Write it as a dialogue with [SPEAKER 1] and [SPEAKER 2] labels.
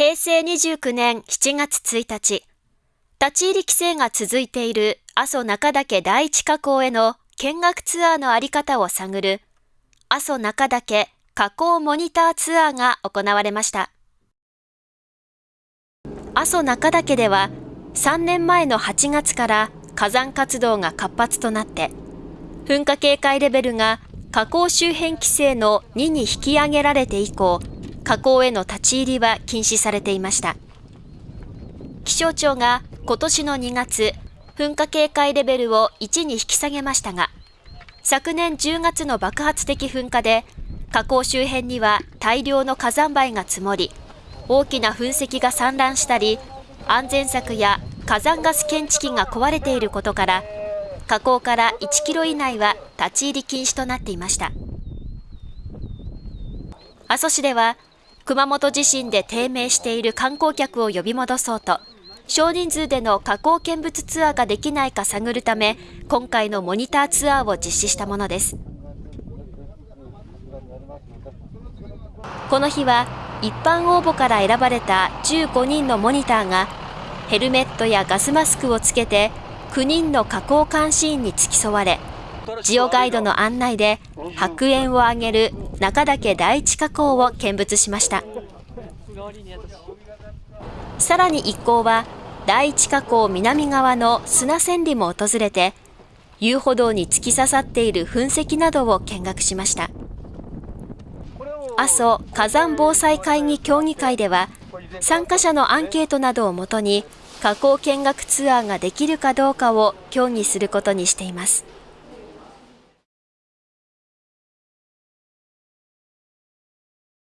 [SPEAKER 1] 平成29年7月1日、立ち入り規制が続いている阿蘇中岳第一火口への見学ツアーのあり方を探る阿蘇中岳火口モニターツアーが行われました。阿蘇中岳では3年前の8月から火山活動が活発となって噴火警戒レベルが火口周辺規制の2に引き上げられて以降火口への立ち入りは禁止されていました。気象庁が今年の2月噴火警戒レベルを1に引き下げましたが昨年10月の爆発的噴火で火口周辺には大量の火山灰が積もり大きな噴石が散乱したり安全柵や火山ガス検知器が壊れていることから火口から1キロ以内は立ち入り禁止となっていました。阿蘇市では熊本地震で低迷している観光客を呼び戻そうと少人数での火口見物ツアーができないか探るため今回のモニターツアーを実施したものです。この日は一般応募から選ばれた15人のモニターがヘルメットやガスマスクをつけて9人の火口監視員に付き添われジオガイドの案内で白煙を上げる中岳第一火口を見物しましたさらに一行は第一火口南側の砂千里も訪れて遊歩道に突き刺さっている噴石などを見学しました阿蘇火山防災会議協議会では参加者のアンケートなどをもとに火口見学ツアーができるかどうかを協議することにしています。